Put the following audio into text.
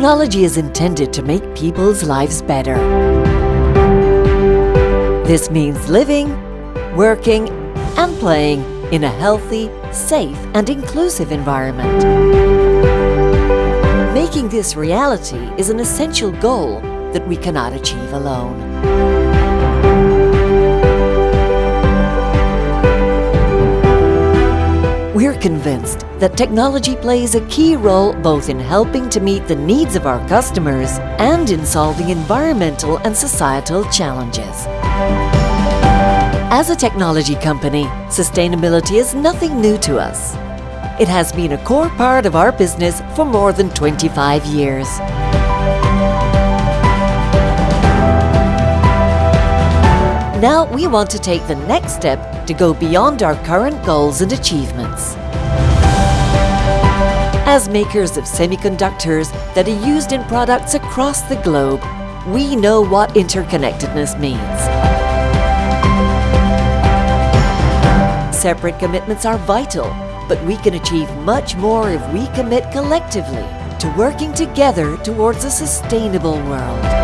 Technology is intended to make people's lives better. This means living, working and playing in a healthy, safe and inclusive environment. Making this reality is an essential goal that we cannot achieve alone. Convinced that technology plays a key role both in helping to meet the needs of our customers and in solving environmental and societal challenges. As a technology company, sustainability is nothing new to us. It has been a core part of our business for more than 25 years. Now we want to take the next step to go beyond our current goals and achievements. As makers of semiconductors that are used in products across the globe, we know what interconnectedness means. Separate commitments are vital, but we can achieve much more if we commit collectively to working together towards a sustainable world.